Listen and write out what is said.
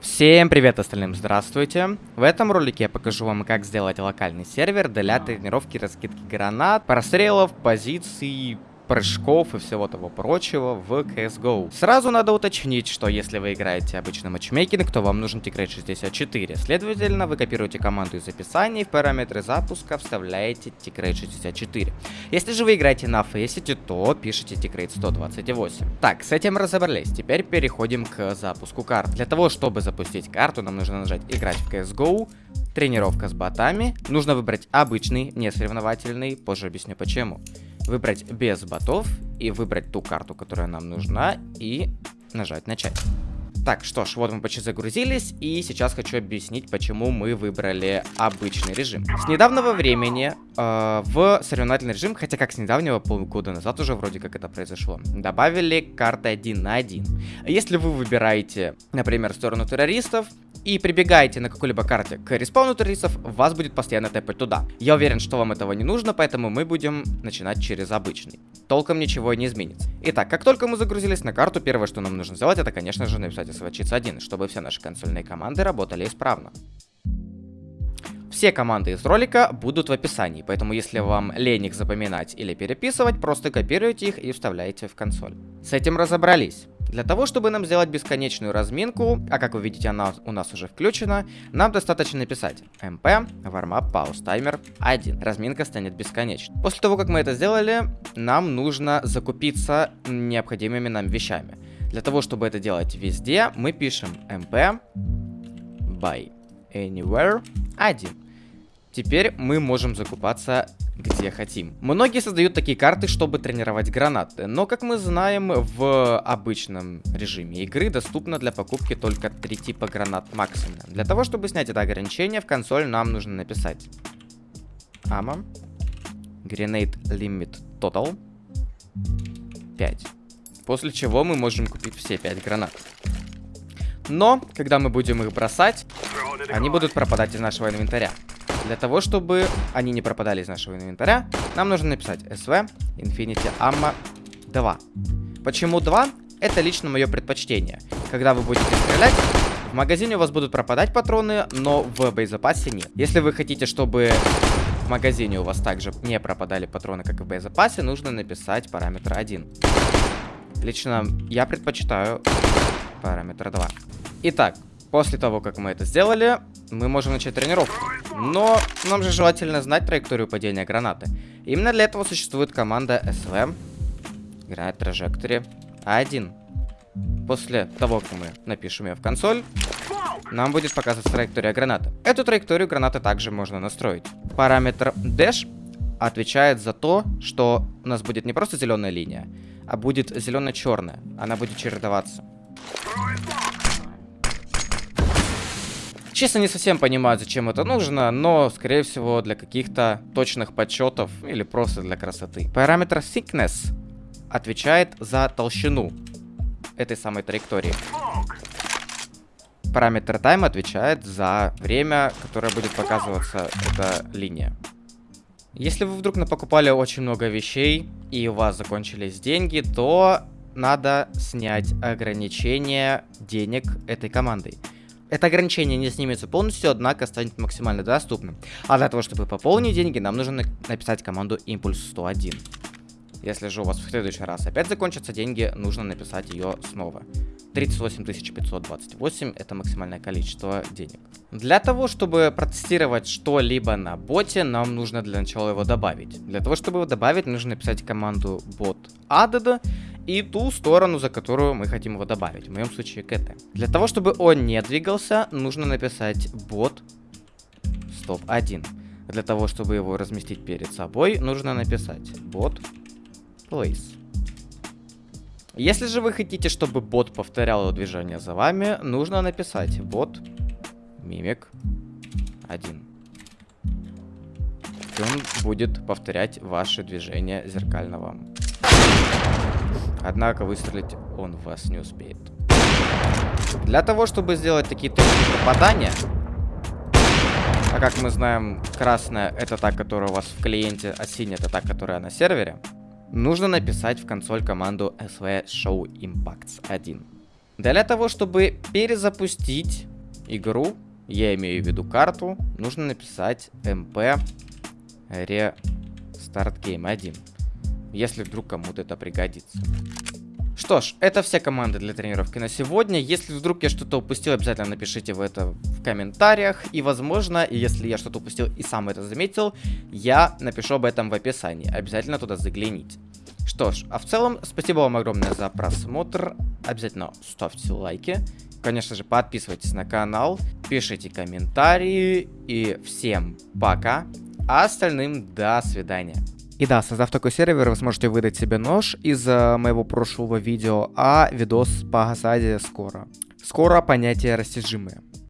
Всем привет остальным, здравствуйте! В этом ролике я покажу вам, как сделать локальный сервер для тренировки раскидки гранат, прострелов, позиций, прыжков и всего того прочего в CSGO. Сразу надо уточнить, что если вы играете обычный матчмейкинг, то вам нужен Tigrate 64. Следовательно, вы копируете команду из описания и в параметры запуска вставляете Tigrate 64. Если же вы играете на Faceit, то пишите Tigrate 128. Так, с этим разобрались. Теперь переходим к запуску карт. Для того, чтобы запустить карту, нам нужно нажать «Играть в CSGO», тренировка с ботами. Нужно выбрать обычный, не соревновательный, позже объясню почему выбрать без ботов и выбрать ту карту, которая нам нужна, и нажать начать. Так, что ж, вот мы почти загрузились, и сейчас хочу объяснить, почему мы выбрали обычный режим. С недавнего времени э, в соревновательный режим, хотя как с недавнего, полгода назад уже вроде как это произошло, добавили карты 1 на 1. Если вы выбираете, например, сторону террористов, и прибегаете на какой-либо карте к респауну террористов, вас будет постоянно тэпать туда. Я уверен, что вам этого не нужно, поэтому мы будем начинать через обычный. Толком ничего не изменится. Итак, как только мы загрузились на карту, первое, что нам нужно сделать, это, конечно же, написать SVChiz 1, чтобы все наши консольные команды работали исправно. Все команды из ролика будут в описании, поэтому если вам лень их запоминать или переписывать, просто копируйте их и вставляете в консоль. С этим разобрались. Для того, чтобы нам сделать бесконечную разминку, а как вы видите, она у нас уже включена, нам достаточно написать mp warmup pause timer 1. Разминка станет бесконечной. После того, как мы это сделали, нам нужно закупиться необходимыми нам вещами. Для того, чтобы это делать везде, мы пишем mp buy anywhere 1. Теперь мы можем закупаться где хотим. Многие создают такие карты, чтобы тренировать гранаты, но, как мы знаем, в обычном режиме игры доступно для покупки только три типа гранат максимум. Для того, чтобы снять это ограничение, в консоль нам нужно написать AMA Grenade Limit Total 5. После чего мы можем купить все 5 гранат. Но, когда мы будем их бросать, они будут пропадать из нашего инвентаря. Для того, чтобы они не пропадали из нашего инвентаря, нам нужно написать SV Infinity Ammo 2. Почему 2? Это лично мое предпочтение. Когда вы будете стрелять, в магазине у вас будут пропадать патроны, но в боезапасе нет. Если вы хотите, чтобы в магазине у вас также не пропадали патроны, как и в боезапасе, нужно написать параметр 1. Лично я предпочитаю параметр 2. Итак, после того, как мы это сделали, мы можем начать тренировку. Но нам же желательно знать траекторию падения гранаты. Именно для этого существует команда SV. Играет траектории А1. После того, как мы напишем ее в консоль, нам будет показываться траектория гранаты. Эту траекторию гранаты также можно настроить. Параметр Dash отвечает за то, что у нас будет не просто зеленая линия, а будет зелено-черная. Она будет чередоваться. Честно, не совсем понимаю, зачем это нужно, но, скорее всего, для каких-то точных подсчетов или просто для красоты. Параметр thickness отвечает за толщину этой самой траектории. Параметр time отвечает за время, которое будет показываться эта линия. Если вы вдруг напокупали очень много вещей и у вас закончились деньги, то надо снять ограничение денег этой командой. Это ограничение не снимется полностью, однако станет максимально доступным. А для того, чтобы пополнить деньги, нам нужно написать команду импульс 101. Если же у вас в следующий раз опять закончатся деньги, нужно написать ее снова. 38 528 это максимальное количество денег. Для того, чтобы протестировать что-либо на боте, нам нужно для начала его добавить. Для того, чтобы его добавить, нужно написать команду bot added и ту сторону, за которую мы хотим его добавить. В моем случае КТ. Для того, чтобы он не двигался, нужно написать bot stop 1. Для того, чтобы его разместить перед собой, нужно написать bot place. Если же вы хотите, чтобы бот повторял движение за вами, нужно написать бот мимик 1. И он будет повторять ваши движения зеркально вам. Однако выстрелить он вас не успеет. Для того, чтобы сделать такие точки попадания, а как мы знаем, красная это та, которая у вас в клиенте, а синяя это та, которая на сервере, нужно написать в консоль команду SV Show Impacts 1. Для того, чтобы перезапустить игру, я имею в виду карту, нужно написать mp restart game 1, если вдруг кому-то это пригодится. Что ж, это все команды для тренировки на сегодня. Если вдруг я что-то упустил, обязательно напишите в это в комментариях. И возможно, если я что-то упустил и сам это заметил, я напишу об этом в описании. Обязательно туда загляните. Что ж, а в целом, спасибо вам огромное за просмотр. Обязательно ставьте лайки. Конечно же, подписывайтесь на канал, пишите комментарии. И всем пока. А остальным до свидания. И да, создав такой сервер, вы сможете выдать себе нож из моего прошлого видео, а видос по Газаде скоро. Скоро понятие растяжимое.